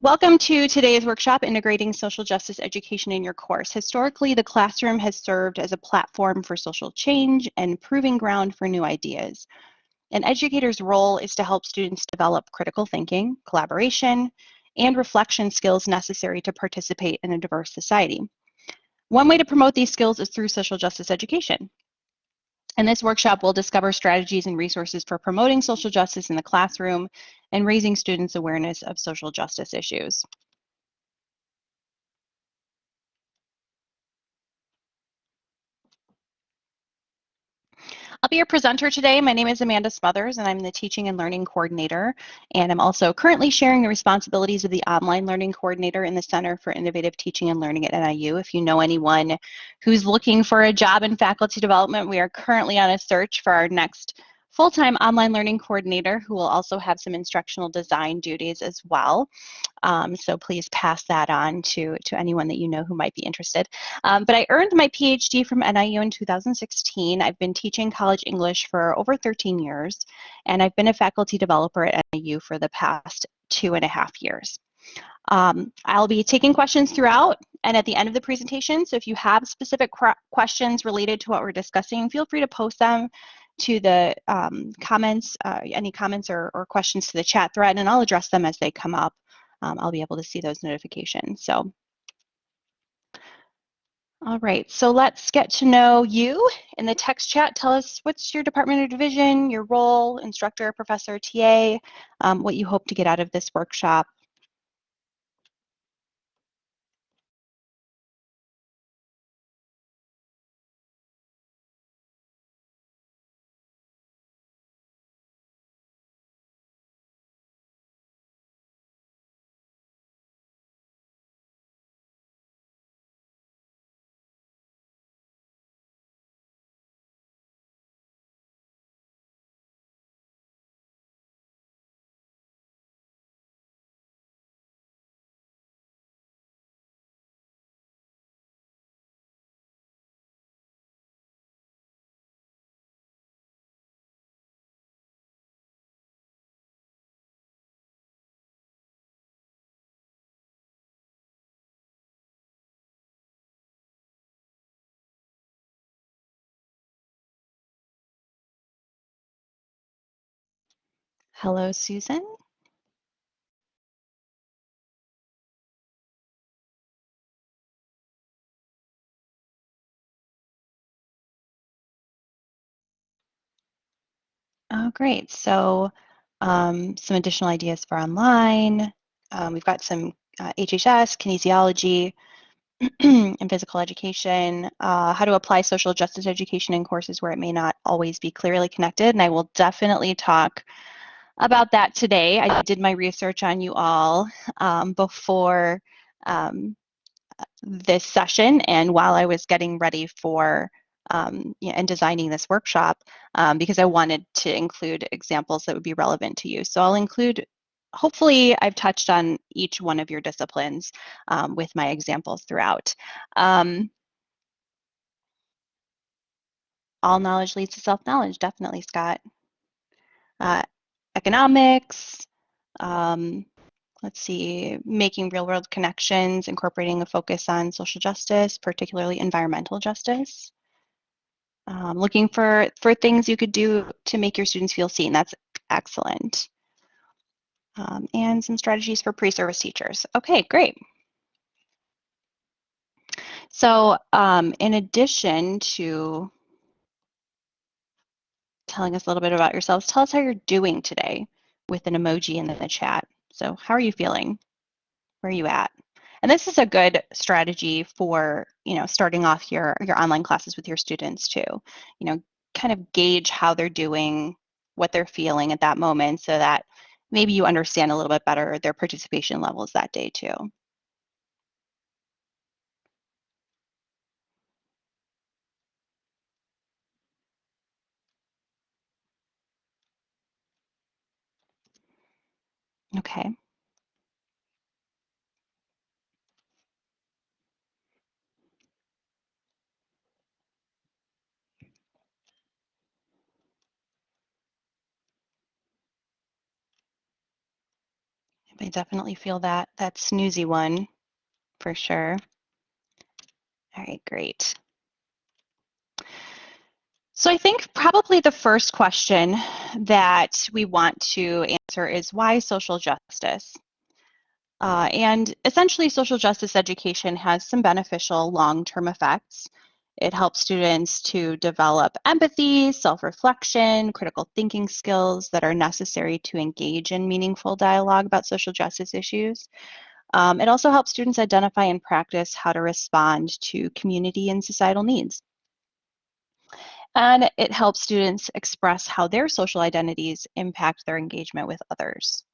Welcome to today's workshop, Integrating Social Justice Education in Your Course. Historically, the classroom has served as a platform for social change and proving ground for new ideas. An educator's role is to help students develop critical thinking, collaboration, and reflection skills necessary to participate in a diverse society. One way to promote these skills is through social justice education. In this workshop, we'll discover strategies and resources for promoting social justice in the classroom and raising students' awareness of social justice issues. I'll be your presenter today. My name is Amanda Smothers, and I'm the Teaching and Learning Coordinator. And I'm also currently sharing the responsibilities of the Online Learning Coordinator in the Center for Innovative Teaching and Learning at NIU. If you know anyone who's looking for a job in faculty development, we are currently on a search for our next full-time online learning coordinator who will also have some instructional design duties as well. Um, so please pass that on to, to anyone that you know who might be interested. Um, but I earned my PhD from NIU in 2016. I've been teaching college English for over 13 years, and I've been a faculty developer at NIU for the past two and a half years. Um, I'll be taking questions throughout and at the end of the presentation. So if you have specific questions related to what we're discussing, feel free to post them to the um, comments, uh, any comments or, or, questions to the chat thread, and I'll address them as they come up. Um, I'll be able to see those notifications. So, all right, so let's get to know you in the text chat. Tell us what's your department or division, your role, instructor, professor, TA, um, what you hope to get out of this workshop. Hello, Susan. Oh, great. So um, some additional ideas for online. Um, we've got some uh, HHS, kinesiology, and physical education, uh, how to apply social justice education in courses where it may not always be clearly connected. And I will definitely talk about that today. I did my research on you all um, before um, this session and while I was getting ready for um, you know, and designing this workshop um, because I wanted to include examples that would be relevant to you. So I'll include, hopefully I've touched on each one of your disciplines um, with my examples throughout. Um, all knowledge leads to self-knowledge, definitely, Scott. Uh, economics, um, let's see, making real world connections, incorporating a focus on social justice, particularly environmental justice. Um, looking for, for things you could do to make your students feel seen. That's excellent. Um, and some strategies for pre-service teachers. Okay, great. So um, in addition to telling us a little bit about yourselves, tell us how you're doing today with an emoji in the chat. So how are you feeling? Where are you at? And this is a good strategy for, you know, starting off your, your online classes with your students too. You know, kind of gauge how they're doing, what they're feeling at that moment so that maybe you understand a little bit better their participation levels that day too. Okay. I definitely feel that, that snoozy one for sure. All right, great. So I think probably the first question that we want to answer is why social justice? Uh, and essentially, social justice education has some beneficial long-term effects. It helps students to develop empathy, self-reflection, critical thinking skills that are necessary to engage in meaningful dialogue about social justice issues. Um, it also helps students identify and practice how to respond to community and societal needs. And it helps students express how their social identities impact their engagement with others.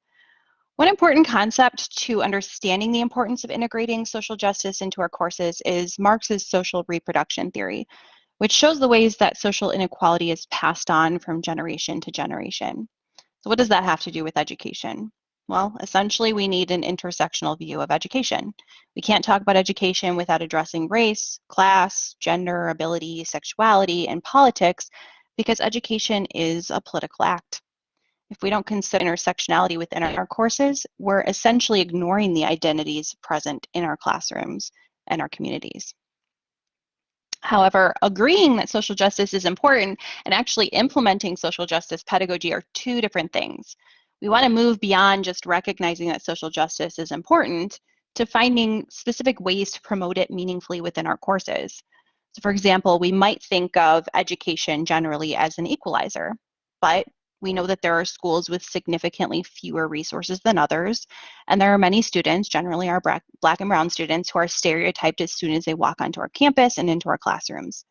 One important concept to understanding the importance of integrating social justice into our courses is Marx's social reproduction theory, which shows the ways that social inequality is passed on from generation to generation. So what does that have to do with education? Well, essentially, we need an intersectional view of education. We can't talk about education without addressing race, class, gender, ability, sexuality, and politics because education is a political act. If we don't consider intersectionality within our courses, we're essentially ignoring the identities present in our classrooms and our communities. However, agreeing that social justice is important and actually implementing social justice pedagogy are two different things we want to move beyond just recognizing that social justice is important to finding specific ways to promote it meaningfully within our courses. So for example, we might think of education generally as an equalizer, but we know that there are schools with significantly fewer resources than others, and there are many students, generally our black and brown students, who are stereotyped as soon as they walk onto our campus and into our classrooms.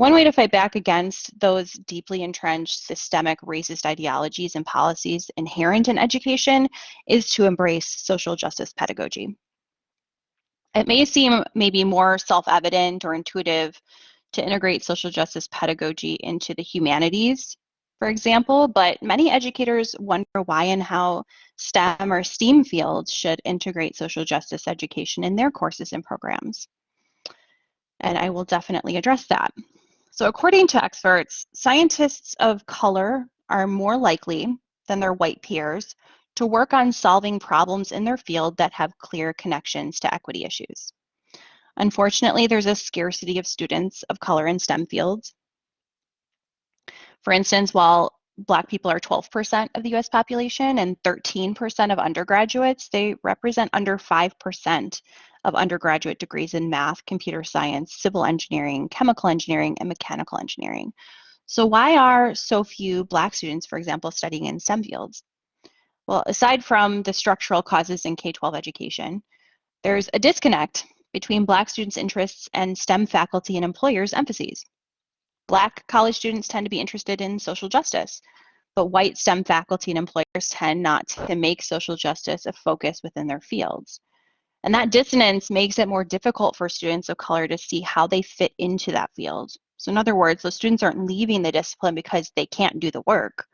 One way to fight back against those deeply entrenched systemic racist ideologies and policies inherent in education is to embrace social justice pedagogy. It may seem maybe more self-evident or intuitive to integrate social justice pedagogy into the humanities, for example, but many educators wonder why and how STEM or STEAM fields should integrate social justice education in their courses and programs. And I will definitely address that. So according to experts, scientists of color are more likely than their white peers to work on solving problems in their field that have clear connections to equity issues. Unfortunately, there's a scarcity of students of color in STEM fields. For instance, while Black people are 12% of the US population and 13% of undergraduates, they represent under 5% of undergraduate degrees in math, computer science, civil engineering, chemical engineering, and mechanical engineering. So why are so few Black students, for example, studying in STEM fields? Well, aside from the structural causes in K-12 education, there's a disconnect between Black students' interests and STEM faculty and employers' emphases. Black college students tend to be interested in social justice, but white STEM faculty and employers tend not to make social justice a focus within their fields. And that dissonance makes it more difficult for students of color to see how they fit into that field. So in other words, those students aren't leaving the discipline because they can't do the work.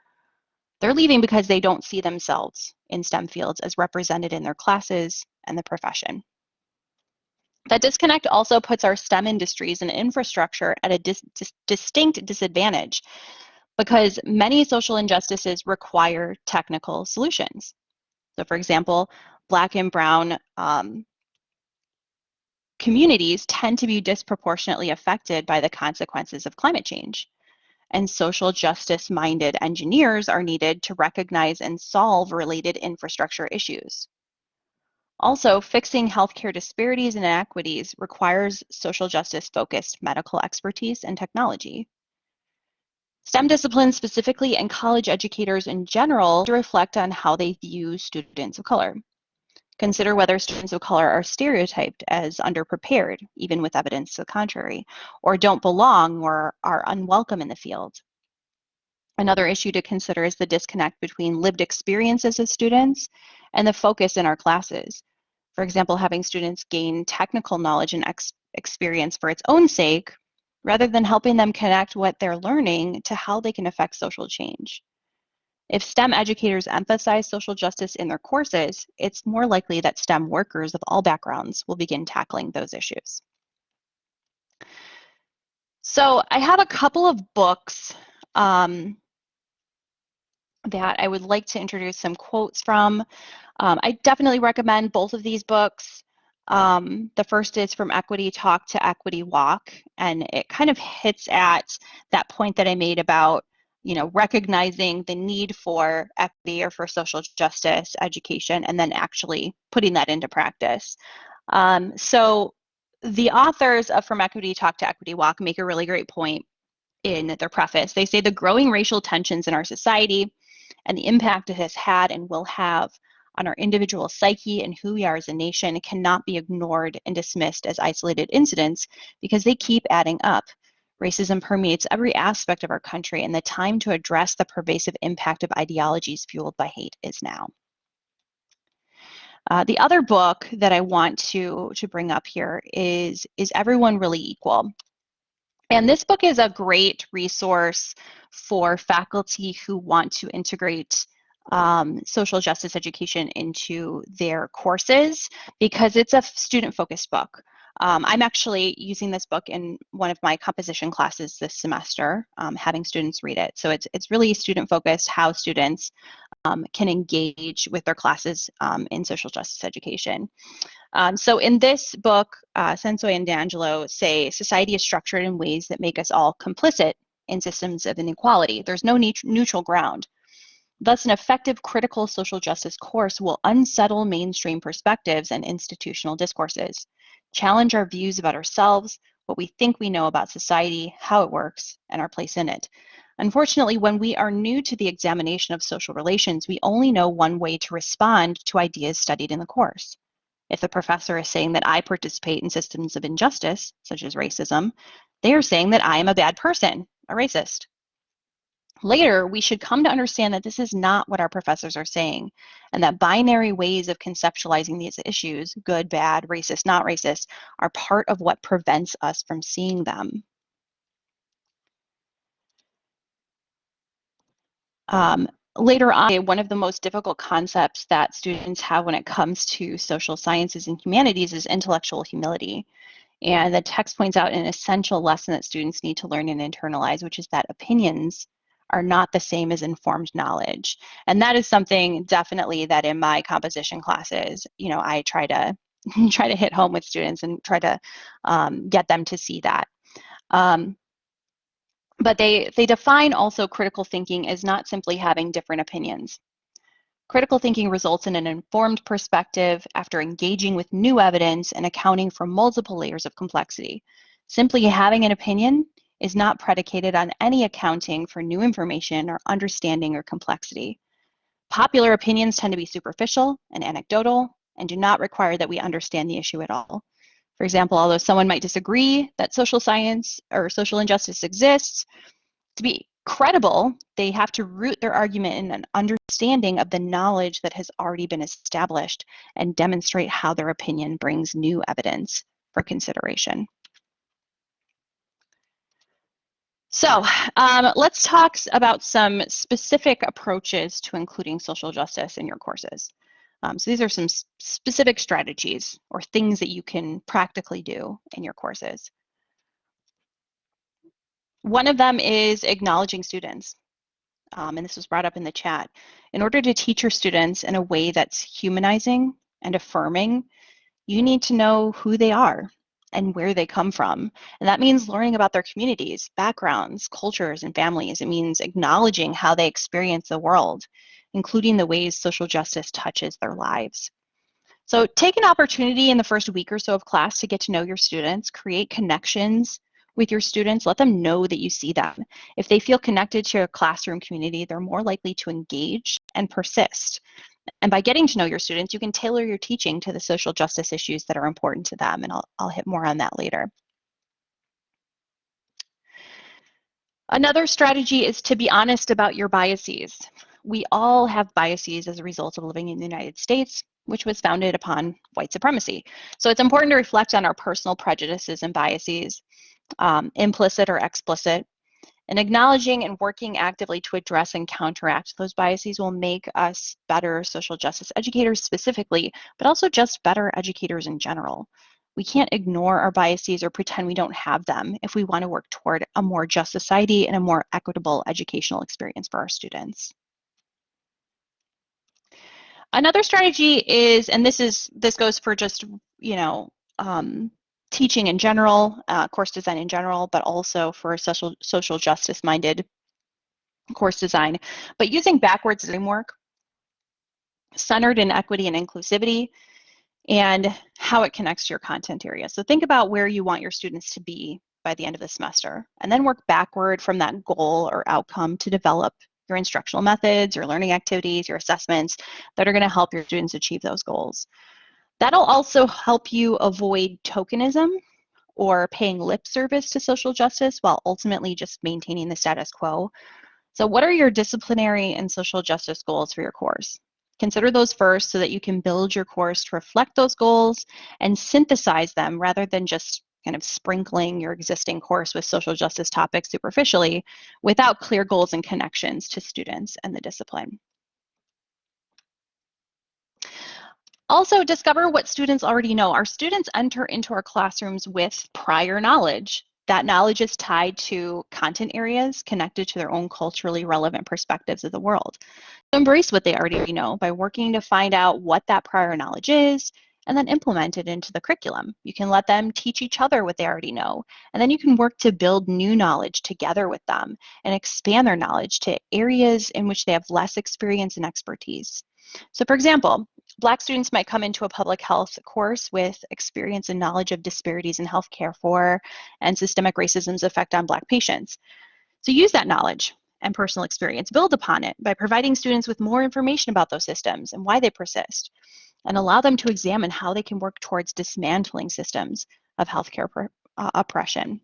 They're leaving because they don't see themselves in STEM fields as represented in their classes and the profession. That disconnect also puts our STEM industries and infrastructure at a dis dis distinct disadvantage because many social injustices require technical solutions. So for example, Black and Brown um, communities tend to be disproportionately affected by the consequences of climate change. And social justice minded engineers are needed to recognize and solve related infrastructure issues. Also, fixing healthcare disparities and inequities requires social justice focused medical expertise and technology. STEM disciplines specifically and college educators in general to reflect on how they view students of color. Consider whether students of color are stereotyped as underprepared, even with evidence to the contrary, or don't belong or are unwelcome in the field. Another issue to consider is the disconnect between lived experiences of students and the focus in our classes. For example, having students gain technical knowledge and ex experience for its own sake, rather than helping them connect what they're learning to how they can affect social change. If STEM educators emphasize social justice in their courses, it's more likely that STEM workers of all backgrounds will begin tackling those issues. So I have a couple of books um, that I would like to introduce some quotes from. Um, I definitely recommend both of these books. Um, the first is From Equity Talk to Equity Walk, and it kind of hits at that point that I made about you know, recognizing the need for equity or for social justice education and then actually putting that into practice. Um, so the authors of From Equity Talk to Equity Walk make a really great point in their preface. They say the growing racial tensions in our society and the impact it has had and will have on our individual psyche and who we are as a nation cannot be ignored and dismissed as isolated incidents because they keep adding up. Racism permeates every aspect of our country, and the time to address the pervasive impact of ideologies fueled by hate is now. Uh, the other book that I want to, to bring up here is Is Everyone Really Equal? And this book is a great resource for faculty who want to integrate um, social justice education into their courses because it's a student focused book. Um, I'm actually using this book in one of my composition classes this semester, um, having students read it. So it's, it's really student focused how students um, can engage with their classes um, in social justice education. Um, so in this book, uh, and DiAngelo say society is structured in ways that make us all complicit in systems of inequality. There's no neutral ground. Thus, an effective critical social justice course will unsettle mainstream perspectives and institutional discourses challenge our views about ourselves, what we think we know about society, how it works, and our place in it. Unfortunately, when we are new to the examination of social relations, we only know one way to respond to ideas studied in the course. If the professor is saying that I participate in systems of injustice, such as racism, they are saying that I am a bad person, a racist. Later, we should come to understand that this is not what our professors are saying, and that binary ways of conceptualizing these issues, good, bad, racist, not racist, are part of what prevents us from seeing them. Um, later on, one of the most difficult concepts that students have when it comes to social sciences and humanities is intellectual humility. And the text points out an essential lesson that students need to learn and internalize, which is that opinions are not the same as informed knowledge. And that is something definitely that in my composition classes, you know, I try to try to hit home with students and try to um, get them to see that. Um, but they, they define also critical thinking as not simply having different opinions. Critical thinking results in an informed perspective after engaging with new evidence and accounting for multiple layers of complexity. Simply having an opinion is not predicated on any accounting for new information or understanding or complexity. Popular opinions tend to be superficial and anecdotal and do not require that we understand the issue at all. For example, although someone might disagree that social science or social injustice exists, to be credible, they have to root their argument in an understanding of the knowledge that has already been established and demonstrate how their opinion brings new evidence for consideration. So um, let's talk about some specific approaches to including social justice in your courses. Um, so these are some specific strategies or things that you can practically do in your courses. One of them is acknowledging students. Um, and this was brought up in the chat. In order to teach your students in a way that's humanizing and affirming, you need to know who they are and where they come from. And that means learning about their communities, backgrounds, cultures, and families. It means acknowledging how they experience the world, including the ways social justice touches their lives. So take an opportunity in the first week or so of class to get to know your students, create connections with your students, let them know that you see them. If they feel connected to your classroom community, they're more likely to engage and persist. And by getting to know your students, you can tailor your teaching to the social justice issues that are important to them, and I'll, I'll hit more on that later. Another strategy is to be honest about your biases. We all have biases as a result of living in the United States, which was founded upon white supremacy. So it's important to reflect on our personal prejudices and biases, um, implicit or explicit, and acknowledging and working actively to address and counteract those biases will make us better social justice educators specifically, but also just better educators in general. We can't ignore our biases or pretend we don't have them if we want to work toward a more just society and a more equitable educational experience for our students. Another strategy is, and this is this goes for just you know um, teaching in general, uh, course design in general, but also for social social justice minded course design. But using backwards framework centered in equity and inclusivity and how it connects to your content area. So think about where you want your students to be by the end of the semester and then work backward from that goal or outcome to develop your instructional methods, your learning activities, your assessments that are going to help your students achieve those goals. That'll also help you avoid tokenism or paying lip service to social justice while ultimately just maintaining the status quo. So what are your disciplinary and social justice goals for your course? Consider those first so that you can build your course to reflect those goals and synthesize them rather than just kind of sprinkling your existing course with social justice topics superficially without clear goals and connections to students and the discipline. Also, discover what students already know. Our students enter into our classrooms with prior knowledge. That knowledge is tied to content areas connected to their own culturally relevant perspectives of the world. So embrace what they already know by working to find out what that prior knowledge is and then implement it into the curriculum. You can let them teach each other what they already know, and then you can work to build new knowledge together with them and expand their knowledge to areas in which they have less experience and expertise. So for example, Black students might come into a public health course with experience and knowledge of disparities in healthcare for and systemic racism's effect on Black patients. So use that knowledge and personal experience, build upon it by providing students with more information about those systems and why they persist, and allow them to examine how they can work towards dismantling systems of healthcare uh, oppression.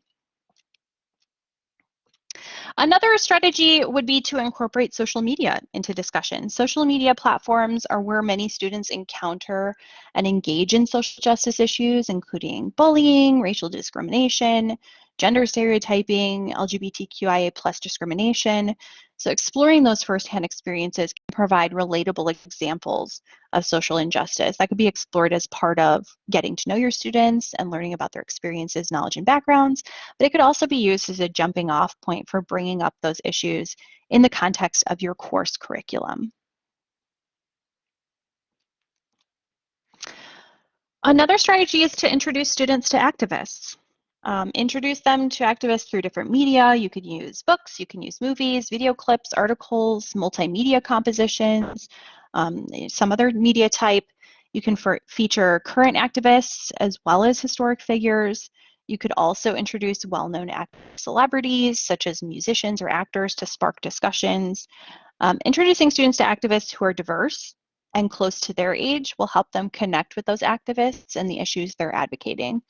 Another strategy would be to incorporate social media into discussion. Social media platforms are where many students encounter and engage in social justice issues, including bullying, racial discrimination, gender stereotyping, LGBTQIA plus discrimination. So exploring those firsthand experiences can provide relatable examples of social injustice that could be explored as part of getting to know your students and learning about their experiences, knowledge, and backgrounds. But it could also be used as a jumping off point for bringing up those issues in the context of your course curriculum. Another strategy is to introduce students to activists. Um, introduce them to activists through different media. You could use books, you can use movies, video clips, articles, multimedia compositions, um, some other media type. You can feature current activists as well as historic figures. You could also introduce well-known celebrities such as musicians or actors to spark discussions. Um, introducing students to activists who are diverse and close to their age will help them connect with those activists and the issues they're advocating.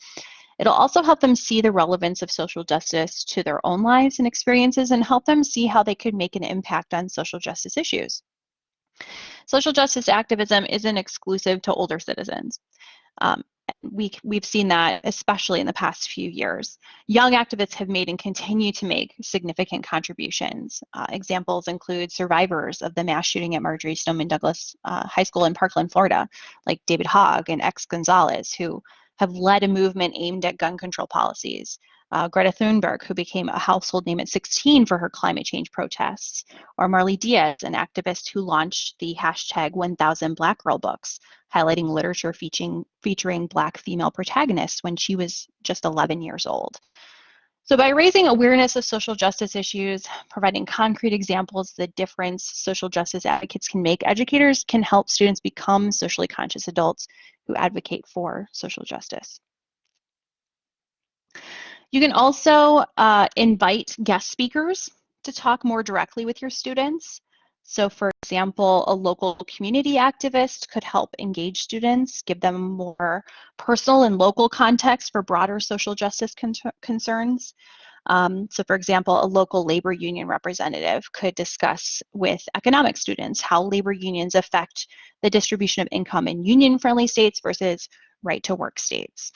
It'll also help them see the relevance of social justice to their own lives and experiences and help them see how they could make an impact on social justice issues. Social justice activism isn't exclusive to older citizens. Um, we, we've seen that especially in the past few years. Young activists have made and continue to make significant contributions. Uh, examples include survivors of the mass shooting at Marjory Stoneman Douglas uh, High School in Parkland, Florida, like David Hogg and X Gonzalez, who have led a movement aimed at gun control policies. Uh, Greta Thunberg, who became a household name at 16 for her climate change protests, or Marley Dias, an activist who launched the hashtag 1000 Black Girl Books, highlighting literature featuring, featuring Black female protagonists when she was just 11 years old. So by raising awareness of social justice issues, providing concrete examples of the difference social justice advocates can make, educators can help students become socially conscious adults who advocate for social justice. You can also uh, invite guest speakers to talk more directly with your students. So for example, a local community activist could help engage students, give them more personal and local context for broader social justice con concerns. Um, so for example, a local labor union representative could discuss with economic students how labor unions affect the distribution of income in union-friendly states versus right-to-work states.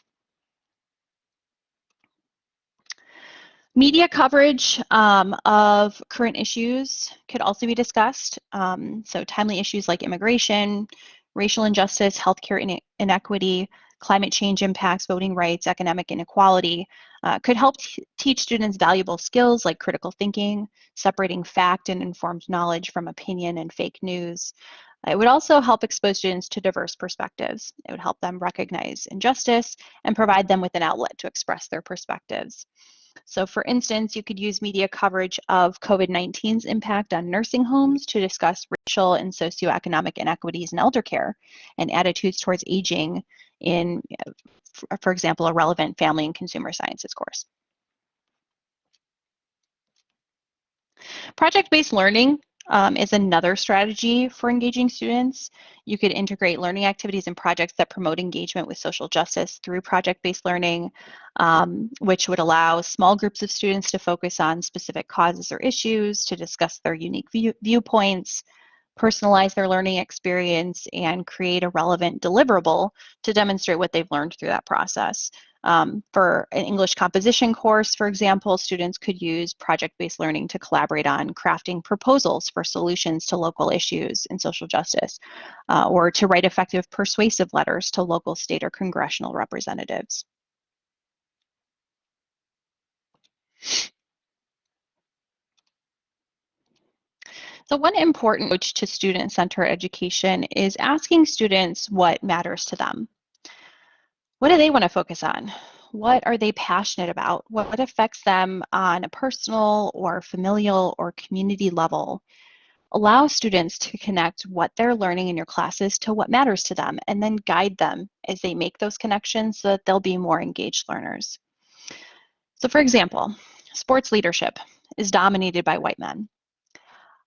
Media coverage um, of current issues could also be discussed. Um, so timely issues like immigration, racial injustice, healthcare inequity, climate change impacts, voting rights, economic inequality, uh, could help teach students valuable skills like critical thinking, separating fact and informed knowledge from opinion and fake news. It would also help expose students to diverse perspectives. It would help them recognize injustice and provide them with an outlet to express their perspectives. So for instance, you could use media coverage of COVID-19's impact on nursing homes to discuss racial and socioeconomic inequities in elder care and attitudes towards aging in, for example, a relevant family and consumer sciences course. Project-based learning um, is another strategy for engaging students. You could integrate learning activities and projects that promote engagement with social justice through project-based learning, um, which would allow small groups of students to focus on specific causes or issues, to discuss their unique view viewpoints, personalize their learning experience, and create a relevant deliverable to demonstrate what they've learned through that process. Um, for an English composition course, for example, students could use project-based learning to collaborate on crafting proposals for solutions to local issues in social justice, uh, or to write effective persuasive letters to local, state, or congressional representatives. So one important approach to student-centered education is asking students what matters to them. What do they want to focus on? What are they passionate about? What affects them on a personal or familial or community level? Allow students to connect what they're learning in your classes to what matters to them and then guide them as they make those connections so that they'll be more engaged learners. So for example, sports leadership is dominated by white men.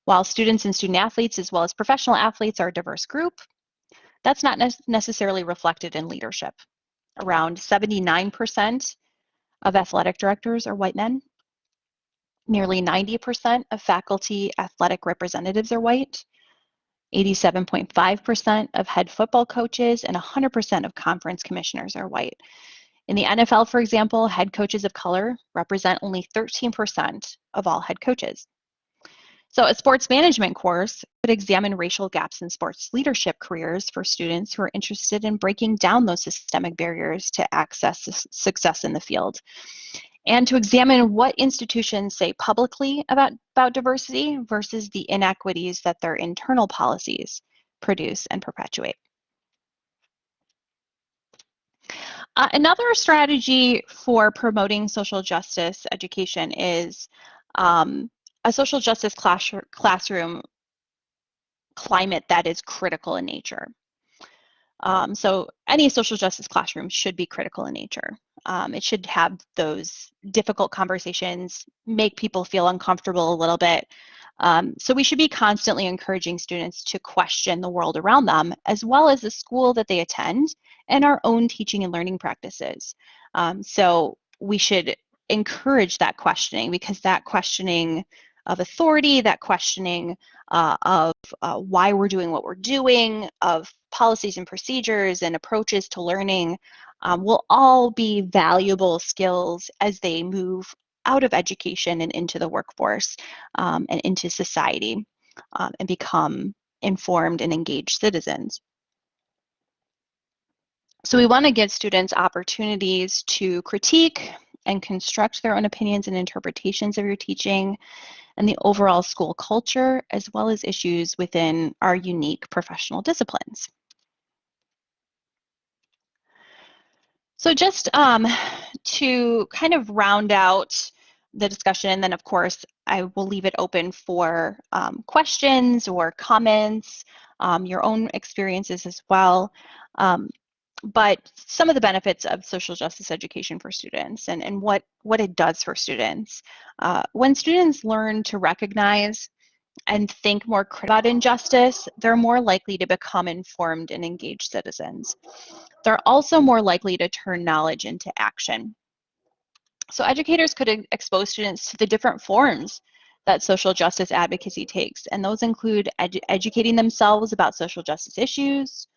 While students and student athletes as well as professional athletes are a diverse group, that's not ne necessarily reflected in leadership around 79% of athletic directors are white men. Nearly 90% of faculty athletic representatives are white. 87.5% of head football coaches and 100% of conference commissioners are white. In the NFL, for example, head coaches of color represent only 13% of all head coaches. So a sports management course could examine racial gaps in sports leadership careers for students who are interested in breaking down those systemic barriers to access success in the field. And to examine what institutions say publicly about, about diversity versus the inequities that their internal policies produce and perpetuate. Uh, another strategy for promoting social justice education is um, a social justice class, classroom climate that is critical in nature. Um, so any social justice classroom should be critical in nature. Um, it should have those difficult conversations, make people feel uncomfortable a little bit. Um, so we should be constantly encouraging students to question the world around them, as well as the school that they attend and our own teaching and learning practices. Um, so we should encourage that questioning because that questioning of authority, that questioning uh, of uh, why we're doing what we're doing, of policies and procedures and approaches to learning um, will all be valuable skills as they move out of education and into the workforce um, and into society um, and become informed and engaged citizens. So we want to give students opportunities to critique and construct their own opinions and interpretations of your teaching and the overall school culture, as well as issues within our unique professional disciplines. So just um, to kind of round out the discussion, and then of course, I will leave it open for um, questions or comments, um, your own experiences as well. But some of the benefits of social justice education for students and, and what, what it does for students. Uh, when students learn to recognize and think more about injustice, they're more likely to become informed and engaged citizens. They're also more likely to turn knowledge into action. So educators could expose students to the different forms that social justice advocacy takes, and those include edu educating themselves about social justice issues,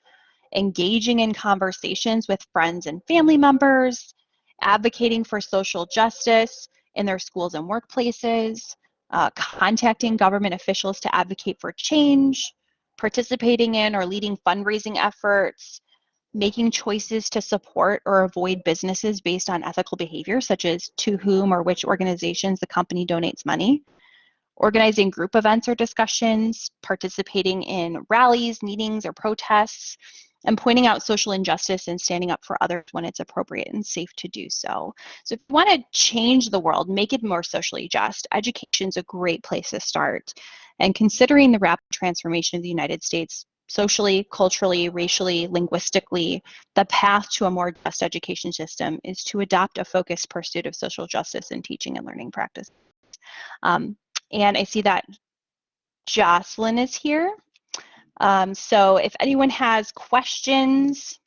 engaging in conversations with friends and family members, advocating for social justice in their schools and workplaces, uh, contacting government officials to advocate for change, participating in or leading fundraising efforts, making choices to support or avoid businesses based on ethical behavior, such as to whom or which organizations the company donates money, organizing group events or discussions, participating in rallies, meetings, or protests, and pointing out social injustice and standing up for others when it's appropriate and safe to do so. So if you want to change the world, make it more socially just, education is a great place to start. And considering the rapid transformation of the United States socially, culturally, racially, linguistically, the path to a more just education system is to adopt a focused pursuit of social justice in teaching and learning practice. Um, and I see that Jocelyn is here. Um, so if anyone has questions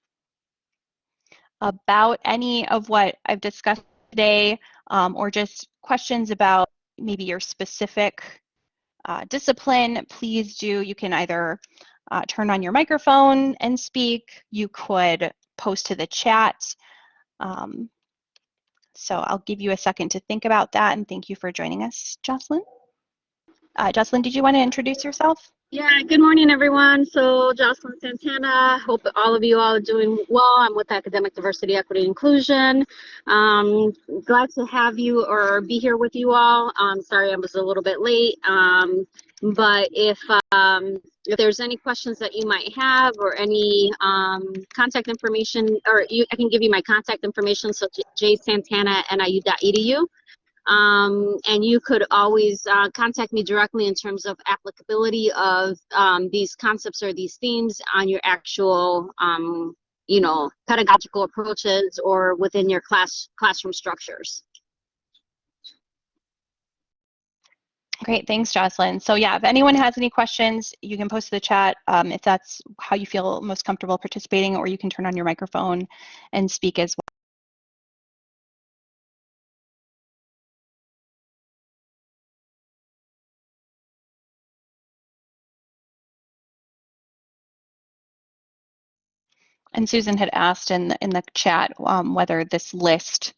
about any of what I've discussed today, um, or just questions about maybe your specific uh, discipline, please do. You can either uh, turn on your microphone and speak. You could post to the chat. Um, so I'll give you a second to think about that and thank you for joining us, Jocelyn. Uh, Jocelyn, did you want to introduce yourself? Yeah, good morning, everyone. So, Jocelyn Santana. Hope all of you all are doing well. I'm with Academic Diversity, Equity, Inclusion. Um, glad to have you or be here with you all. Um, sorry I was a little bit late. Um, but if um, if there's any questions that you might have or any um, contact information, or you, I can give you my contact information, so jsantana at niu.edu. Um, and you could always uh, contact me directly in terms of applicability of um, these concepts or these themes on your actual, um, you know, pedagogical approaches or within your class classroom structures. Great, thanks, Jocelyn. So yeah, if anyone has any questions, you can post to the chat um, if that's how you feel most comfortable participating, or you can turn on your microphone and speak as well. And Susan had asked in the, in the chat um, whether this list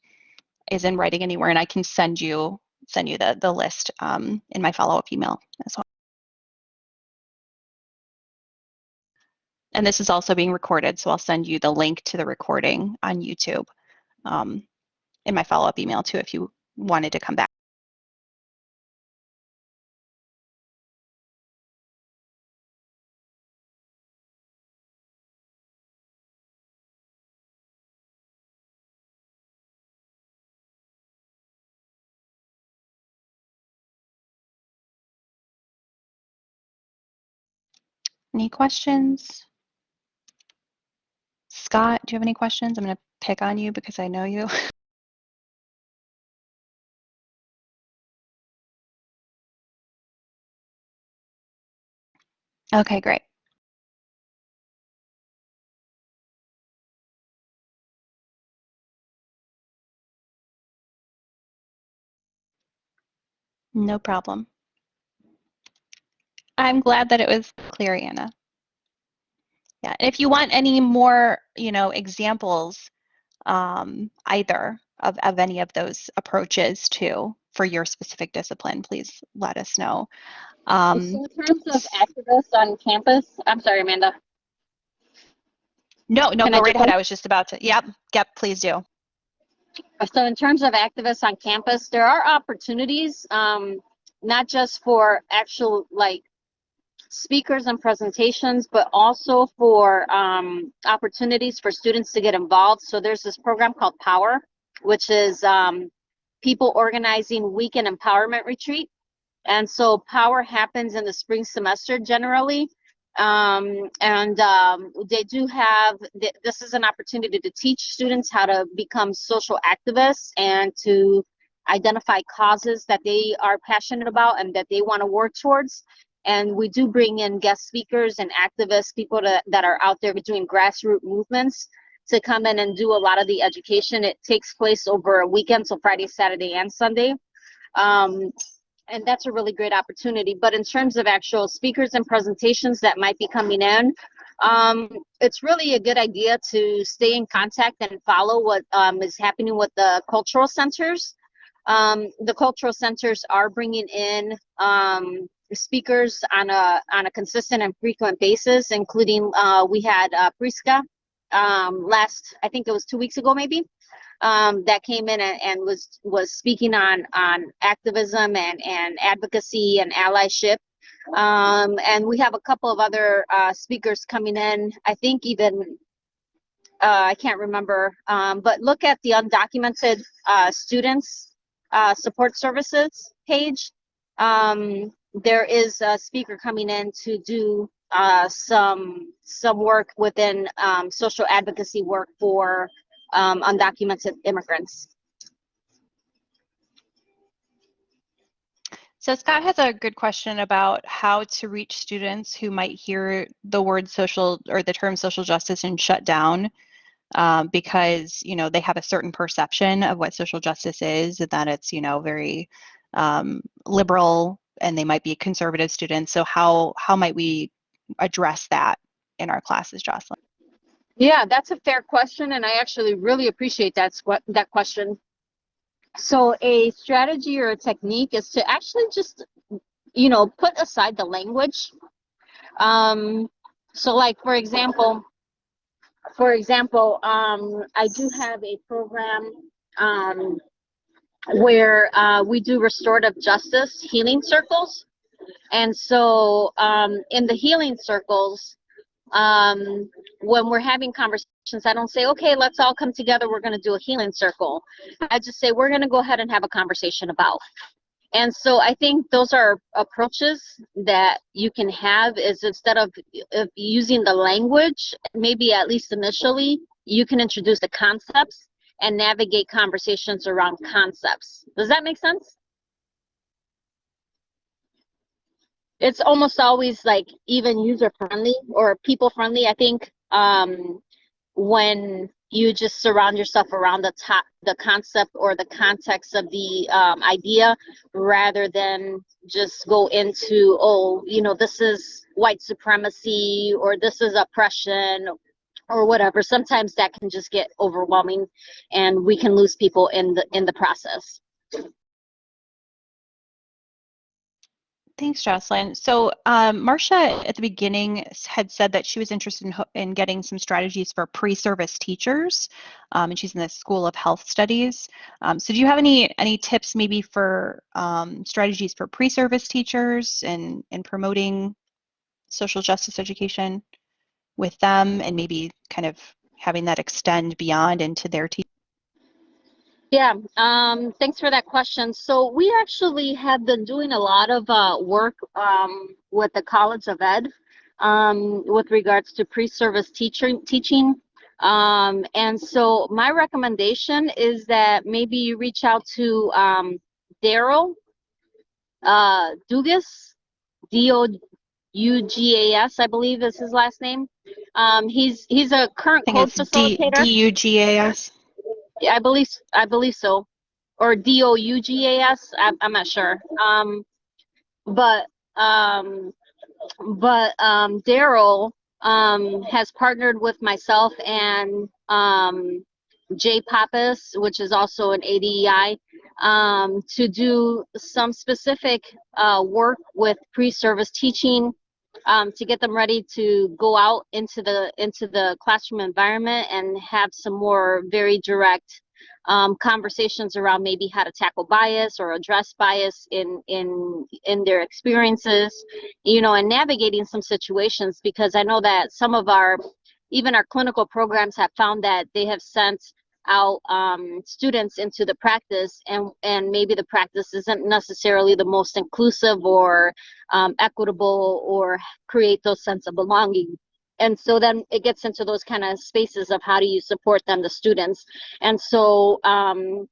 is in writing anywhere, and I can send you send you the the list um, in my follow up email as well. And this is also being recorded, so I'll send you the link to the recording on YouTube um, in my follow up email too if you wanted to come back. Any questions? Scott, do you have any questions? I'm going to pick on you because I know you. okay, great. No problem. I'm glad that it was clear, Anna. Yeah, and if you want any more, you know, examples, um, either of, of any of those approaches too, for your specific discipline, please let us know. Um, in terms of activists on campus, I'm sorry, Amanda. No, no, Can go I right ahead. I was just about to. Yep, yep, please do. So in terms of activists on campus, there are opportunities, um, not just for actual like speakers and presentations, but also for um, opportunities for students to get involved. So there's this program called Power, which is um, people organizing weekend empowerment retreat. And so Power happens in the spring semester generally. Um, and um, they do have, th this is an opportunity to teach students how to become social activists and to identify causes that they are passionate about and that they want to work towards and we do bring in guest speakers and activists, people that, that are out there doing grassroots movements to come in and do a lot of the education. It takes place over a weekend, so Friday, Saturday, and Sunday. Um, and that's a really great opportunity. But in terms of actual speakers and presentations that might be coming in, um, it's really a good idea to stay in contact and follow what um, is happening with the cultural centers. Um, the cultural centers are bringing in um, speakers on a on a consistent and frequent basis, including uh, we had uh, Priska um, last I think it was two weeks ago maybe. um, that came in and, and was was speaking on on activism and and advocacy and allyship. Um, and we have a couple of other uh, speakers coming in. I think even uh, I can't remember, um, but look at the undocumented uh, students uh, support services page. Um, there is a speaker coming in to do uh, some some work within um, social advocacy work for um, undocumented immigrants. So Scott has a good question about how to reach students who might hear the word social or the term social justice and shut down um, because you know they have a certain perception of what social justice is and that it's you know very um, liberal and they might be conservative students. So how how might we address that in our classes, Jocelyn? Yeah, that's a fair question, and I actually really appreciate that that question. So a strategy or a technique is to actually just, you know, put aside the language. Um, so like, for example, for example, um, I do have a program um, where uh, we do restorative justice healing circles. And so um, in the healing circles, um, when we're having conversations, I don't say, okay, let's all come together. We're going to do a healing circle. I just say, we're going to go ahead and have a conversation about. And so I think those are approaches that you can have is instead of, of using the language, maybe at least initially, you can introduce the concepts and navigate conversations around concepts. Does that make sense? it's almost always like even user friendly or people friendly. I think um, when you just surround yourself around the top, the concept or the context of the um, idea, rather than just go into oh, you know, this is white supremacy or this is oppression or whatever. Sometimes that can just get overwhelming, and we can lose people in the in the process. Thanks, Jocelyn. So um, Marcia at the beginning had said that she was interested in, in getting some strategies for pre-service teachers, um, and she's in the School of Health Studies. Um, so do you have any any tips maybe for um, strategies for pre-service teachers and, and promoting social justice education with them and maybe kind of having that extend beyond into their team? Yeah, um, thanks for that question. So we actually have been doing a lot of uh, work um, with the College of Ed um, with regards to pre-service teaching. teaching. Um, and so my recommendation is that maybe you reach out to um, Daryl uh, Dugas, D-O-U-G-A-S, I believe is his last name. Um, he's he's a current code facilitator. D-U-G-A-S. I believe I believe so, or D O U G A S. I'm, I'm not sure. Um, but um, but um, Daryl um, has partnered with myself and um, Jay Pappas, which is also an ADEI, um, to do some specific uh, work with pre-service teaching um, to get them ready to go out into the into the classroom environment and have some more very direct um, conversations around maybe how to tackle bias or address bias in in in their experiences you know and navigating some situations because i know that some of our even our clinical programs have found that they have sent out um, students into the practice and and maybe the practice isn't necessarily the most inclusive or um, equitable or create those sense of belonging. And so then it gets into those kind of spaces of how do you support them the students. And so um,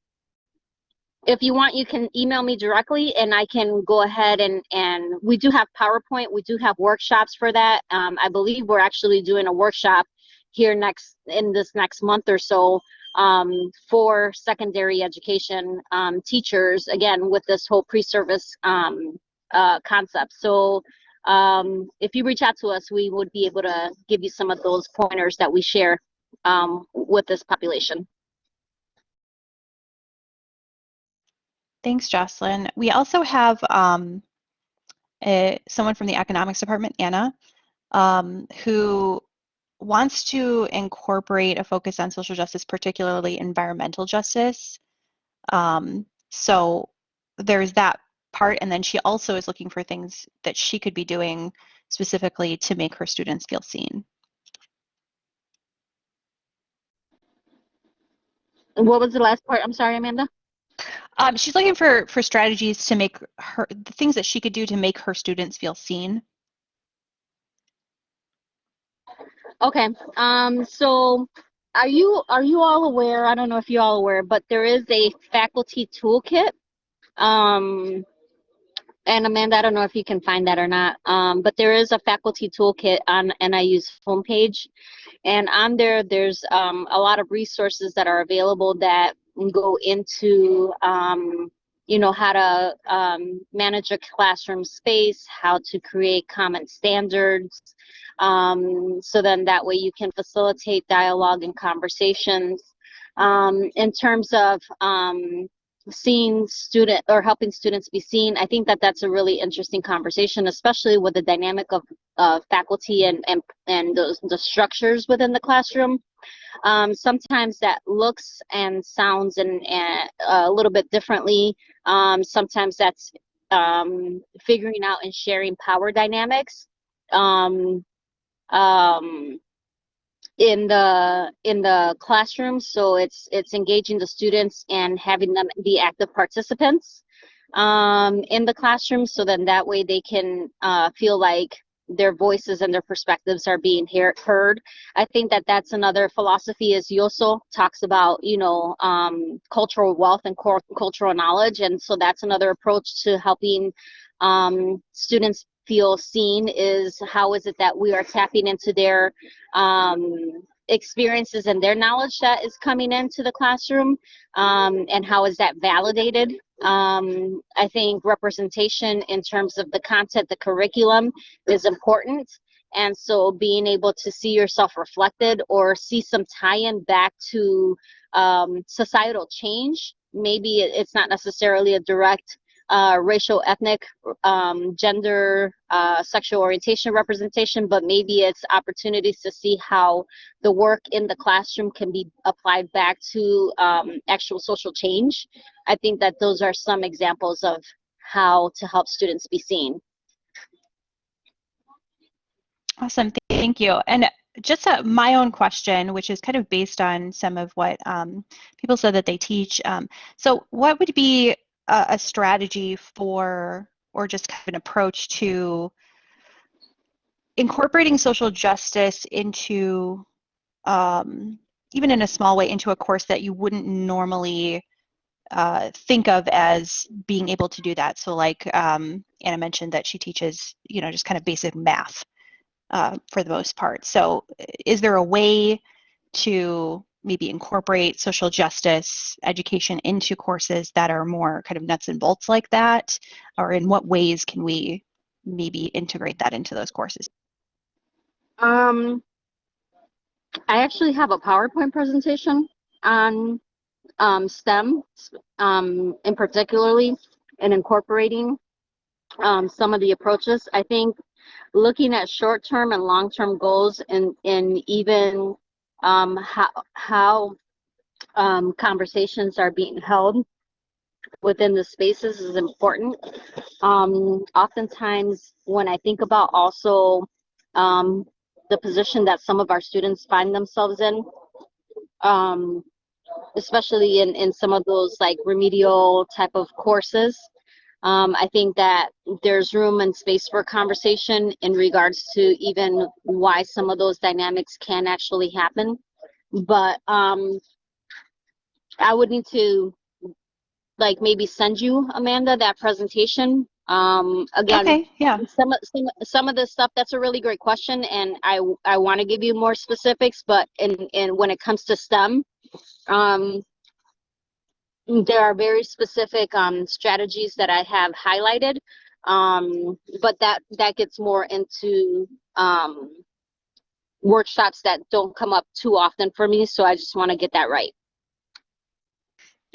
if you want you can email me directly and i can go ahead and and we do have powerpoint. We do have workshops for that. Um, i believe we're actually doing a workshop here next in this next month or so um, for secondary education um, teachers, again, with this whole pre-service um, uh, concept. So um, if you reach out to us, we would be able to give you some of those pointers that we share um, with this population. Thanks, Jocelyn. We also have um, a, someone from the economics department, Anna, who wants to incorporate a focus on social justice, particularly environmental justice. Um, so there's that part. And then she also is looking for things that she could be doing specifically to make her students feel seen. What was the last part? I'm sorry, Amanda. Um, she's looking for for strategies to make her the things that she could do to make her students feel seen. Okay. Um, so are you are you all aware? I don't know if you're all aware, but there is a faculty toolkit. Um, and Amanda, I don't know if you can find that or not. Um, but there is a faculty toolkit on NIU's homepage, and on there, there's um, a lot of resources that are available that go into um, you know how to um, manage a classroom space, how to create common standards, um, so then that way you can facilitate dialogue and conversations. Um, in terms of um, seeing student or helping students be seen, I think that that's a really interesting conversation, especially with the dynamic of uh, faculty and and and those the structures within the classroom. Um, sometimes that looks and sounds and, and a little bit differently. Um, sometimes that's um, figuring out and sharing power dynamics. Um, um, in the in the classroom so it's it's engaging the students and having them be active participants um, in the classroom so then that way they can uh, feel like their voices and their perspectives are being hear, heard. I think that that's another philosophy is Yosso talks about you know um, cultural wealth and cultural knowledge and so that's another approach to helping um, students feel seen is how is it that we are tapping into their um, experiences and their knowledge that is coming into the classroom um, and how is that validated? Um, i think representation in terms of the content the curriculum is important. And so being able to see yourself reflected or see some tie-in back to um, societal change maybe it's not necessarily a direct uh, racial, ethnic, um, gender, uh, sexual orientation representation, but maybe it's opportunities to see how the work in the classroom can be applied back to um, actual social change. I think that those are some examples of how to help students be seen. Awesome, thank you. And just a, my own question, which is kind of based on some of what um, people said that they teach. Um, so what would be a, a strategy for or just kind of an approach to incorporating social justice into um, even in a small way into a course that you wouldn't normally uh, think of as being able to do that. So like um, Anna mentioned that she teaches, you know, just kind of basic math uh, for the most part. So is there a way to maybe incorporate social justice education into courses that are more kind of nuts and bolts like that? Or in what ways can we maybe integrate that into those courses? Um, I actually have a PowerPoint presentation on um, STEM, um, in particularly, and incorporating um, some of the approaches. I think looking at short-term and long-term goals and, and even um, how, how um, conversations are being held within the spaces is important. Um, oftentimes, when I think about also um, the position that some of our students find themselves in, um, especially in, in some of those like remedial type of courses, um, I think that there's room and space for conversation in regards to even why some of those dynamics can actually happen. But um, I would need to like maybe send you Amanda that presentation. Um, again, okay, yeah. Some of some some of the stuff that's a really great question, and I I want to give you more specifics. But in in when it comes to STEM, um, there are very specific um, strategies that I have highlighted, um, but that that gets more into um, workshops that don't come up too often for me. So I just want to get that right.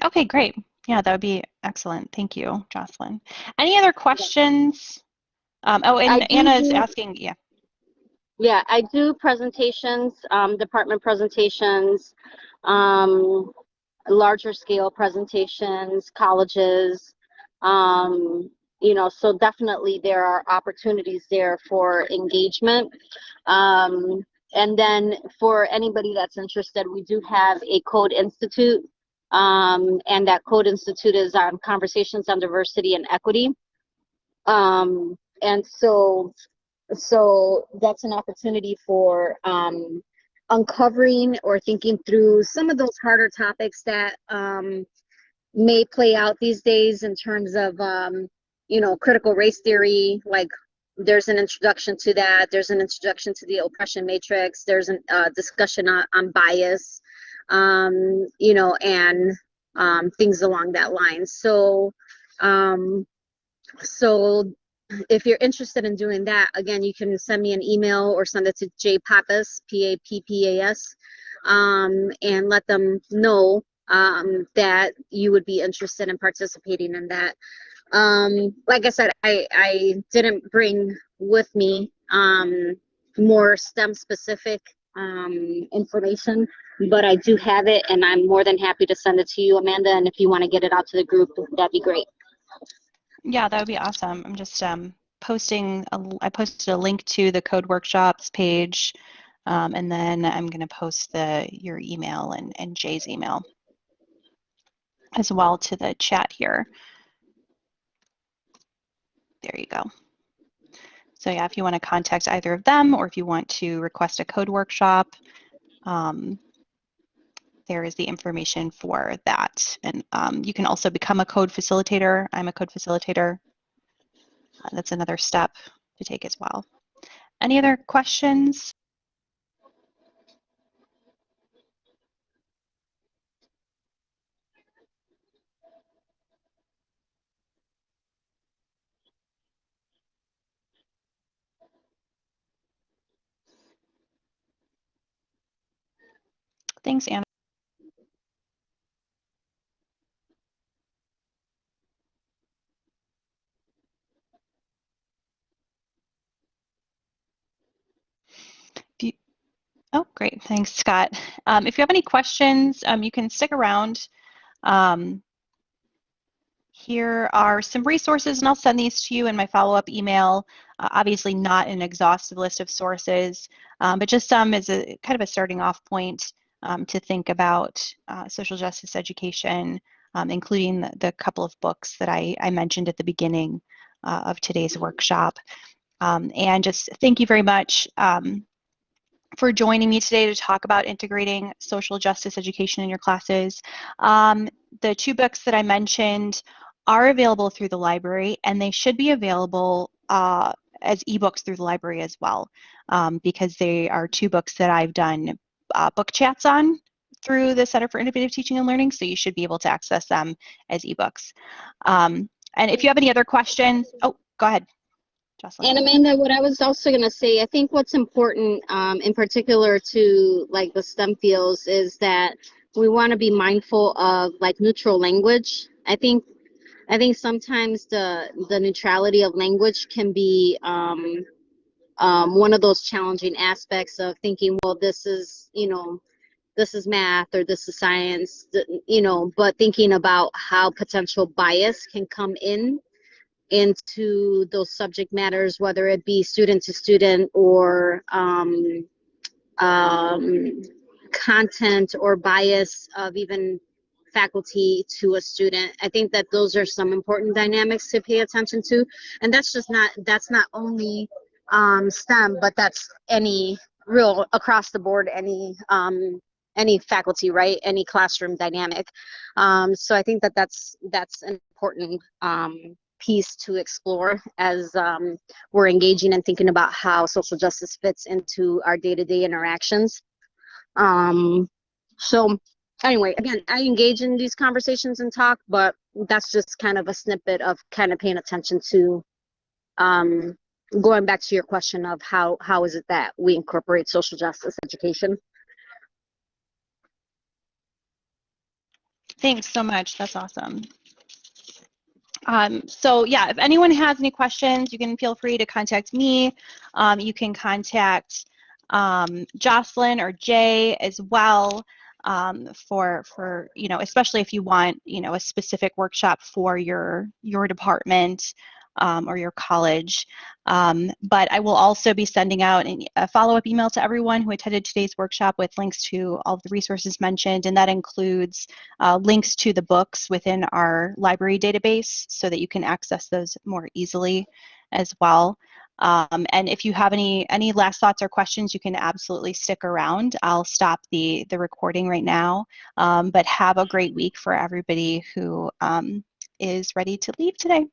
Okay, great. Yeah, that would be excellent. Thank you, Jocelyn. Any other questions? Um, oh, and Anna is asking, yeah. Yeah, I do presentations, um, department presentations, um, larger scale presentations, colleges. Um, you know, so definitely there are opportunities there for engagement. Um, and then for anybody that's interested, we do have a Code Institute. Um, and that Code Institute is on conversations on diversity and equity. Um, and so, so that's an opportunity for um, uncovering or thinking through some of those harder topics that um, may play out these days in terms of, um, you know, critical race theory, like there's an introduction to that. There's an introduction to the oppression matrix. There's a uh, discussion on, on bias, um, you know, and um, things along that line. So, um, so if you're interested in doing that, again, you can send me an email or send it to J Pappas, P A P P A S, um, and let them know um, that you would be interested in participating in that. Um, like I said, I, I didn't bring with me um, more STEM specific um, information, but I do have it and I'm more than happy to send it to you, Amanda. And if you want to get it out to the group, that'd be great. Yeah, that would be awesome. I'm just um, posting, a, I posted a link to the code workshops page, um, and then I'm going to post the your email and, and Jay's email as well to the chat here. There you go. So yeah, if you want to contact either of them or if you want to request a code workshop, um, there is the information for that. And um, you can also become a code facilitator. I'm a code facilitator. Uh, that's another step to take as well. Any other questions? Thanks, Anna. Oh, great. Thanks, Scott. Um, if you have any questions, um, you can stick around. Um, here are some resources, and I'll send these to you in my follow-up email. Uh, obviously not an exhaustive list of sources, um, but just some as a kind of a starting off point um, to think about uh, social justice education, um, including the, the, couple of books that I, I mentioned at the beginning uh, of today's workshop. And just thank you very much for joining me today to talk about integrating social justice education in your classes. Um, the two books that I mentioned are available through the library and they should be available uh, as ebooks through the library as well um, because they are two books that I've done uh, book chats on through the Center for Innovative Teaching and Learning, so you should be able to access them as ebooks. Um, and if you have any other questions, oh, go ahead. Jocelyn. And Amanda, what I was also going to say, I think what's important um, in particular to like the STEM fields is that we want to be mindful of like neutral language. I think I think sometimes the the neutrality of language can be um, um, one of those challenging aspects of thinking, well, this is you know this is math or this is science, you know, but thinking about how potential bias can come in into those subject matters, whether it be student to student or um, um, content or bias of even faculty to a student. I think that those are some important dynamics to pay attention to. And that's just not, that's not only um, STEM, but that's any real across the board, any um, any faculty, right? Any classroom dynamic. Um, so I think that that's that's an important um, piece to explore as um, we're engaging and thinking about how social justice fits into our day-to-day interactions. Um, so anyway, again, I engage in these conversations and talk, but that's just kind of a snippet of kind of paying attention to um, going back to your question of how how is it that we incorporate social justice education. Thanks so much. That's awesome. Um, so yeah, if anyone has any questions, you can feel free to contact me. Um, you can contact um, Jocelyn or Jay as well um, for for you know especially if you want you know a specific workshop for your your department um, or your college. Um, but I will also be sending out a follow-up email to everyone who attended today's workshop with links to all of the resources mentioned, and that includes uh, links to the books within our library database so that you can access those more easily as well. Um, and if you have any any last thoughts or questions, you can absolutely stick around. I'll stop the the recording right now. Um, but have a great week for everybody who um, is ready to leave today.